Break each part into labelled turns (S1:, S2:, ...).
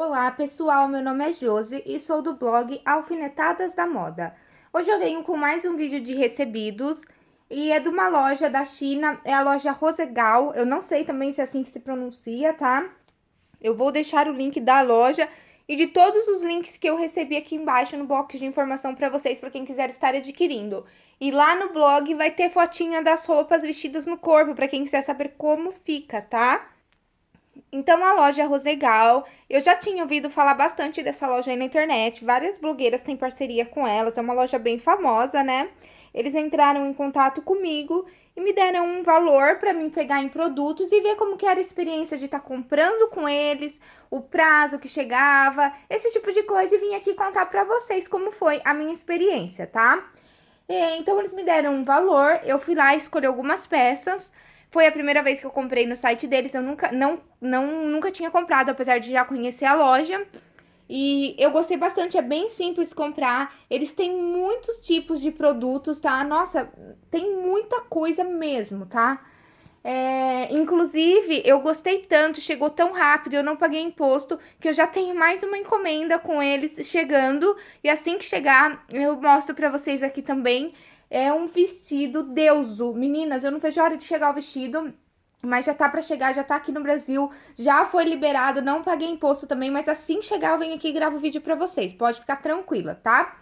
S1: Olá pessoal, meu nome é Josi e sou do blog Alfinetadas da Moda. Hoje eu venho com mais um vídeo de recebidos e é de uma loja da China, é a loja Rosegal, eu não sei também se é assim que se pronuncia, tá? Eu vou deixar o link da loja e de todos os links que eu recebi aqui embaixo no box de informação para vocês, para quem quiser estar adquirindo. E lá no blog vai ter fotinha das roupas vestidas no corpo, para quem quiser saber como fica, tá? Então, a loja Rosegal, eu já tinha ouvido falar bastante dessa loja aí na internet, várias blogueiras têm parceria com elas, é uma loja bem famosa, né? Eles entraram em contato comigo e me deram um valor para mim pegar em produtos e ver como que era a experiência de estar tá comprando com eles, o prazo que chegava, esse tipo de coisa e vim aqui contar para vocês como foi a minha experiência, tá? E, então eles me deram um valor, eu fui lá escolher algumas peças, foi a primeira vez que eu comprei no site deles, eu nunca, não, não, nunca tinha comprado, apesar de já conhecer a loja. E eu gostei bastante, é bem simples comprar. Eles têm muitos tipos de produtos, tá? Nossa, tem muita coisa mesmo, tá? É, inclusive, eu gostei tanto, chegou tão rápido, eu não paguei imposto, que eu já tenho mais uma encomenda com eles chegando. E assim que chegar, eu mostro pra vocês aqui também. É um vestido deuso. Meninas, eu não vejo a hora de chegar o vestido. Mas já tá para chegar, já tá aqui no Brasil, já foi liberado, não paguei imposto também, mas assim chegar eu venho aqui e gravo o vídeo para vocês, pode ficar tranquila, tá?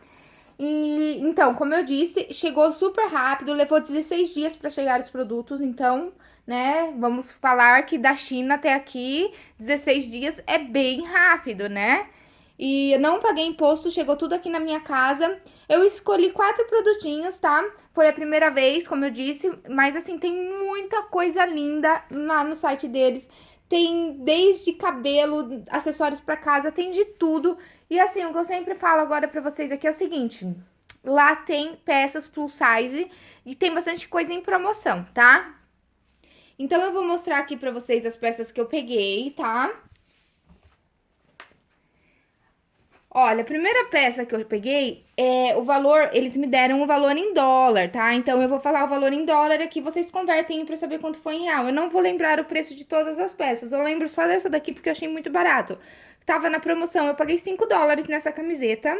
S1: E então, como eu disse, chegou super rápido, levou 16 dias para chegar os produtos, então, né, vamos falar que da China até aqui, 16 dias é bem rápido, né? E eu não paguei imposto, chegou tudo aqui na minha casa. Eu escolhi quatro produtinhos, tá? Foi a primeira vez, como eu disse, mas assim, tem muita coisa linda lá no site deles. Tem desde cabelo, acessórios para casa, tem de tudo. E assim, o que eu sempre falo agora para vocês aqui é o seguinte: lá tem peças plus size e tem bastante coisa em promoção, tá? Então eu vou mostrar aqui para vocês as peças que eu peguei, tá? Olha, a primeira peça que eu peguei, é o valor, eles me deram o valor em dólar, tá? Então, eu vou falar o valor em dólar aqui, vocês convertem para saber quanto foi em real. Eu não vou lembrar o preço de todas as peças, eu lembro só dessa daqui porque eu achei muito barato. Tava na promoção, eu paguei 5 dólares nessa camiseta.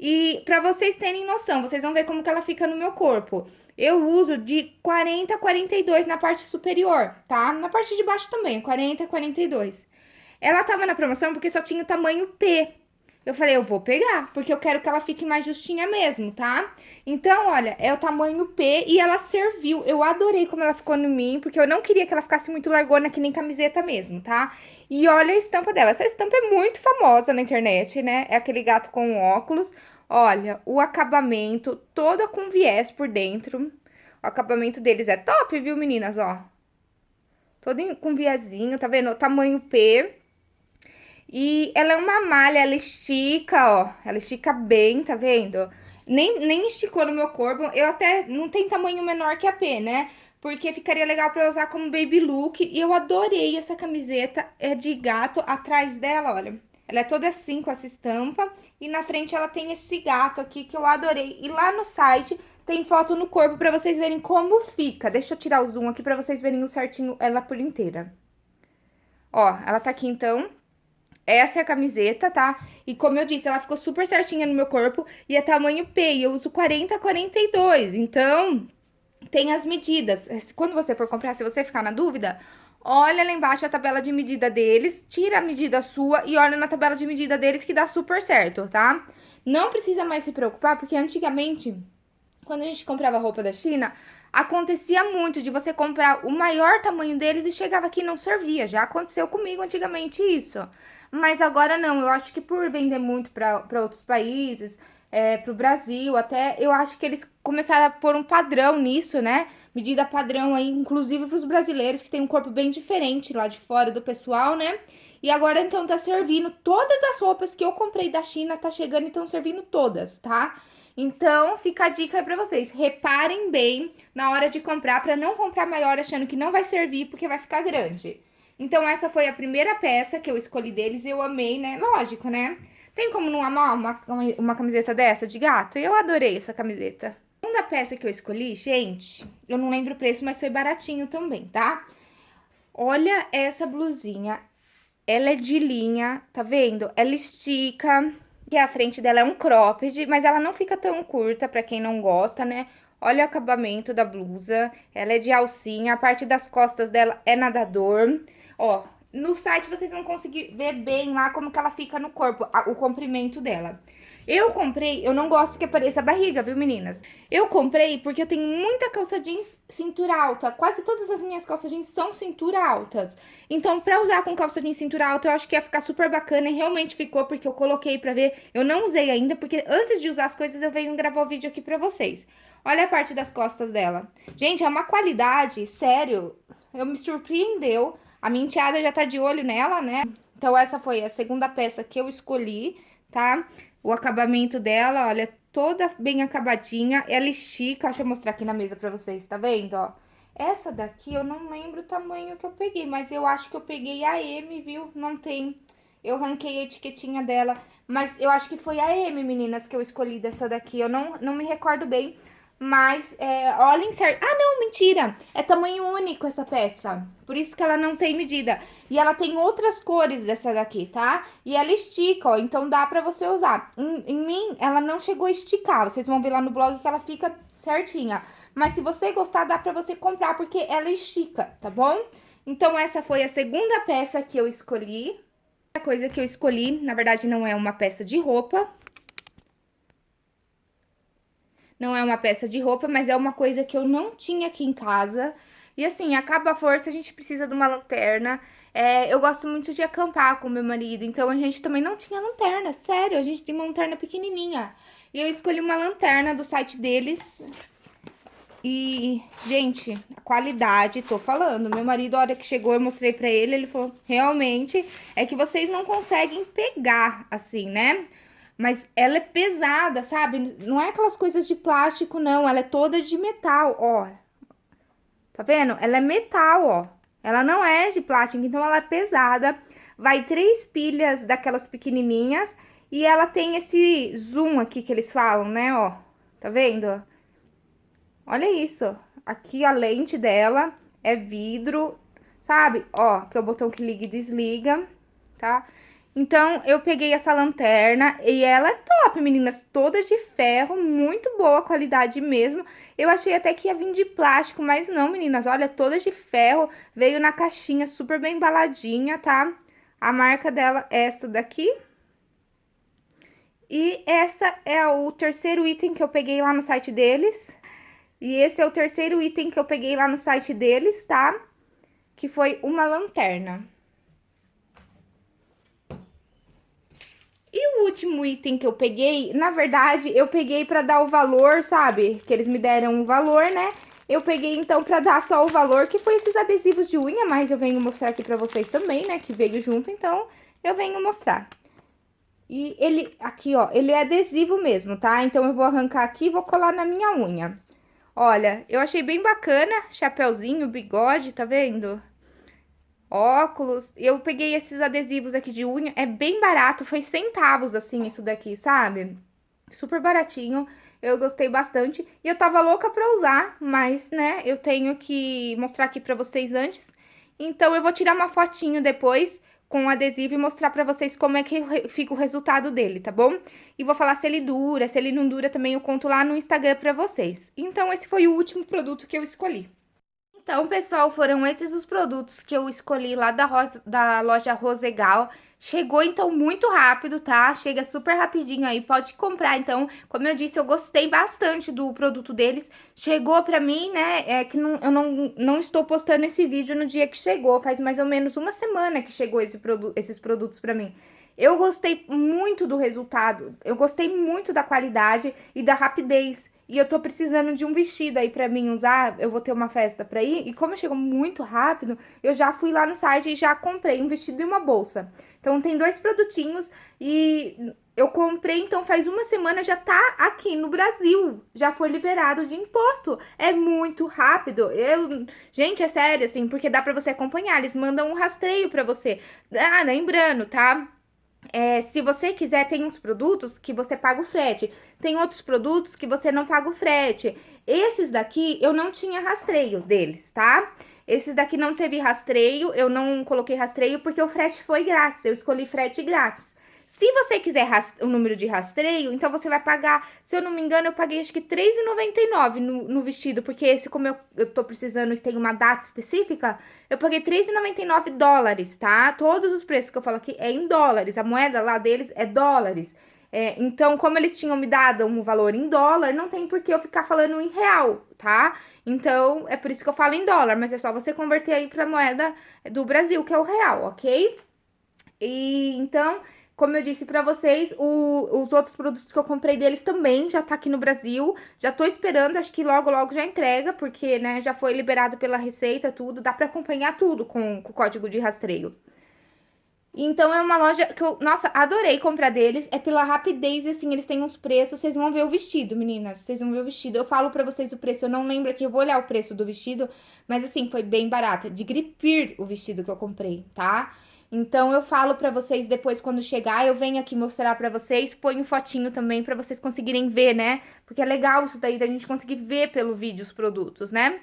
S1: E pra vocês terem noção, vocês vão ver como que ela fica no meu corpo. Eu uso de 40 a 42 na parte superior, tá? Na parte de baixo também, 40 a 42. Ela tava na promoção porque só tinha o tamanho P, eu falei, eu vou pegar, porque eu quero que ela fique mais justinha mesmo, tá? Então, olha, é o tamanho P e ela serviu. Eu adorei como ela ficou no mim, porque eu não queria que ela ficasse muito largona, que nem camiseta mesmo, tá? E olha a estampa dela. Essa estampa é muito famosa na internet, né? É aquele gato com óculos. Olha, o acabamento, toda com viés por dentro. O acabamento deles é top, viu, meninas? Ó. Todo com viezinho, tá vendo? O tamanho P. E ela é uma malha, ela estica, ó. Ela estica bem, tá vendo? Nem, nem esticou no meu corpo. Eu até não tem tamanho menor que a P, né? Porque ficaria legal pra usar como baby look. E eu adorei essa camiseta. É de gato. Atrás dela, olha. Ela é toda assim, com essa estampa. E na frente ela tem esse gato aqui que eu adorei. E lá no site tem foto no corpo pra vocês verem como fica. Deixa eu tirar o zoom aqui pra vocês verem certinho ela por inteira. Ó, ela tá aqui então, essa é a camiseta, tá? E como eu disse, ela ficou super certinha no meu corpo e é tamanho P, e eu uso 40 a 42, então tem as medidas. Quando você for comprar, se você ficar na dúvida, olha lá embaixo a tabela de medida deles, tira a medida sua e olha na tabela de medida deles que dá super certo, tá? Não precisa mais se preocupar, porque antigamente, quando a gente comprava roupa da China, acontecia muito de você comprar o maior tamanho deles e chegava aqui e não servia. Já aconteceu comigo antigamente isso. Mas agora não, eu acho que por vender muito para outros países, é, para o Brasil, até eu acho que eles começaram a pôr um padrão nisso, né? Medida padrão aí, inclusive para os brasileiros, que tem um corpo bem diferente lá de fora do pessoal, né? E agora então tá servindo todas as roupas que eu comprei da China, tá chegando e estão servindo todas, tá? Então, fica a dica pra vocês. Reparem bem na hora de comprar, pra não comprar maior achando que não vai servir, porque vai ficar grande. Então, essa foi a primeira peça que eu escolhi deles e eu amei, né? Lógico, né? Tem como não amar uma, uma camiseta dessa de gato? Eu adorei essa camiseta. A segunda peça que eu escolhi, gente, eu não lembro o preço, mas foi baratinho também, tá? Olha essa blusinha. ela é de linha, tá vendo? Ela estica, que a frente dela é um cropped, mas ela não fica tão curta pra quem não gosta, né? Olha o acabamento da blusa, ela é de alcinha, a parte das costas dela é nadador. Ó, no site vocês vão conseguir ver bem lá como que ela fica no corpo, o comprimento dela. Eu comprei, eu não gosto que apareça a barriga, viu, meninas? Eu comprei porque eu tenho muita calça jeans cintura alta. Quase todas as minhas calças jeans são cintura altas. Então, pra usar com calça jeans cintura alta, eu acho que ia ficar super bacana. E realmente ficou, porque eu coloquei pra ver. Eu não usei ainda, porque antes de usar as coisas, eu venho gravar o vídeo aqui pra vocês. Olha a parte das costas dela. Gente, é uma qualidade, sério. Eu me surpreendeu. A minha enteada já tá de olho nela, né? Então, essa foi a segunda peça que eu escolhi, tá? O acabamento dela, olha, toda bem acabadinha. Ela estica, deixa eu mostrar aqui na mesa pra vocês, tá vendo, ó? Essa daqui eu não lembro o tamanho que eu peguei, mas eu acho que eu peguei a M, viu? Não tem... Eu ranquei a etiquetinha dela, mas eu acho que foi a M, meninas, que eu escolhi dessa daqui. Eu não, não me recordo bem, mas, é, olhem certo. Ah, não, mentira. É tamanho único essa peça. Por isso que ela não tem medida. E ela tem outras cores dessa daqui, tá? E ela estica, ó. Então dá pra você usar. Em, em mim, ela não chegou a esticar. Vocês vão ver lá no blog que ela fica certinha. Mas se você gostar, dá pra você comprar, porque ela estica, tá bom? Então, essa foi a segunda peça que eu escolhi. A coisa que eu escolhi, na verdade, não é uma peça de roupa, não é uma peça de roupa, mas é uma coisa que eu não tinha aqui em casa. E assim, acaba a força, a gente precisa de uma lanterna. É, eu gosto muito de acampar com meu marido, então a gente também não tinha lanterna, sério, a gente tem uma lanterna pequenininha. E eu escolhi uma lanterna do site deles. E, gente, a qualidade, tô falando, meu marido, a hora que chegou, eu mostrei pra ele, ele falou, realmente, é que vocês não conseguem pegar, assim, né? Mas ela é pesada, sabe? Não é aquelas coisas de plástico, não. Ela é toda de metal, ó. Tá vendo? Ela é metal, ó. Ela não é de plástico, então ela é pesada. Vai três pilhas daquelas pequenininhas. E ela tem esse zoom aqui que eles falam, né, ó. Tá vendo? Olha isso. Aqui a lente dela é vidro, sabe? Ó, que é o botão que liga e desliga, tá? Então, eu peguei essa lanterna e ela é top, meninas, toda de ferro, muito boa qualidade mesmo. Eu achei até que ia vir de plástico, mas não, meninas, olha, toda de ferro, veio na caixinha super bem embaladinha, tá? A marca dela é essa daqui. E essa é o terceiro item que eu peguei lá no site deles. E esse é o terceiro item que eu peguei lá no site deles, tá? Que foi uma lanterna. E o último item que eu peguei, na verdade, eu peguei pra dar o valor, sabe? Que eles me deram um valor, né? Eu peguei, então, pra dar só o valor, que foi esses adesivos de unha, mas eu venho mostrar aqui pra vocês também, né? Que veio junto, então eu venho mostrar. E ele, aqui, ó, ele é adesivo mesmo, tá? Então, eu vou arrancar aqui e vou colar na minha unha. Olha, eu achei bem bacana, chapéuzinho, bigode, tá vendo? Óculos. Eu peguei esses adesivos aqui de unha, é bem barato, foi centavos, assim, isso daqui, sabe? Super baratinho, eu gostei bastante. E eu tava louca pra usar, mas, né, eu tenho que mostrar aqui pra vocês antes. Então, eu vou tirar uma fotinho depois com o adesivo e mostrar pra vocês como é que fica o resultado dele, tá bom? E vou falar se ele dura, se ele não dura também eu conto lá no Instagram pra vocês. Então, esse foi o último produto que eu escolhi. Então, pessoal, foram esses os produtos que eu escolhi lá da, da loja Rosegal. Chegou, então, muito rápido, tá? Chega super rapidinho aí, pode comprar. Então, como eu disse, eu gostei bastante do produto deles. Chegou pra mim, né, é que não, eu não, não estou postando esse vídeo no dia que chegou. Faz mais ou menos uma semana que chegou esse produ esses produtos pra mim. Eu gostei muito do resultado, eu gostei muito da qualidade e da rapidez e eu tô precisando de um vestido aí pra mim usar, eu vou ter uma festa pra ir, e como chegou muito rápido, eu já fui lá no site e já comprei um vestido e uma bolsa. Então tem dois produtinhos e eu comprei, então faz uma semana já tá aqui no Brasil, já foi liberado de imposto. É muito rápido. Eu, gente, é sério assim, porque dá para você acompanhar, eles mandam um rastreio para você. Ah, lembrando, tá? É, se você quiser, tem uns produtos que você paga o frete. Tem outros produtos que você não paga o frete. Esses daqui, eu não tinha rastreio deles, tá? Esses daqui não teve rastreio, eu não coloquei rastreio porque o frete foi grátis, eu escolhi frete grátis. Se você quiser o número de rastreio, então você vai pagar, se eu não me engano, eu paguei acho que R$3,99 no, no vestido, porque esse, como eu, eu tô precisando e tem uma data específica, eu paguei R$3,99 dólares, tá? Todos os preços que eu falo aqui é em dólares, a moeda lá deles é dólares. É, então, como eles tinham me dado um valor em dólar, não tem por que eu ficar falando em real, tá? Então, é por isso que eu falo em dólar, mas é só você converter aí pra moeda do Brasil, que é o real, ok? E então, como eu disse para vocês, o, os outros produtos que eu comprei deles também já tá aqui no Brasil. Já tô esperando, acho que logo, logo já entrega, porque, né, já foi liberado pela Receita, tudo. Dá para acompanhar tudo com, com o código de rastreio. Então, é uma loja que eu, nossa, adorei comprar deles. É pela rapidez, assim, eles têm uns preços. Vocês vão ver o vestido, meninas. Vocês vão ver o vestido. Eu falo pra vocês o preço, eu não lembro aqui, eu vou olhar o preço do vestido. Mas, assim, foi bem barato. De gripir o vestido que eu comprei, tá? Então eu falo para vocês depois quando chegar, eu venho aqui mostrar para vocês, ponho fotinho também para vocês conseguirem ver, né? Porque é legal isso daí da gente conseguir ver pelo vídeo os produtos, né?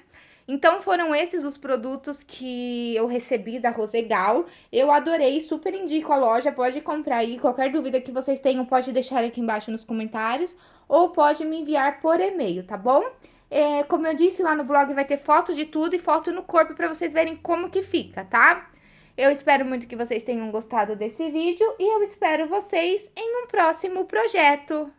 S1: Então foram esses os produtos que eu recebi da Rosegal. Eu adorei, super indico a loja, pode comprar aí. Qualquer dúvida que vocês tenham, pode deixar aqui embaixo nos comentários ou pode me enviar por e-mail, tá bom? É, como eu disse lá no blog, vai ter foto de tudo e foto no corpo para vocês verem como que fica, tá? Eu espero muito que vocês tenham gostado desse vídeo e eu espero vocês em um próximo projeto.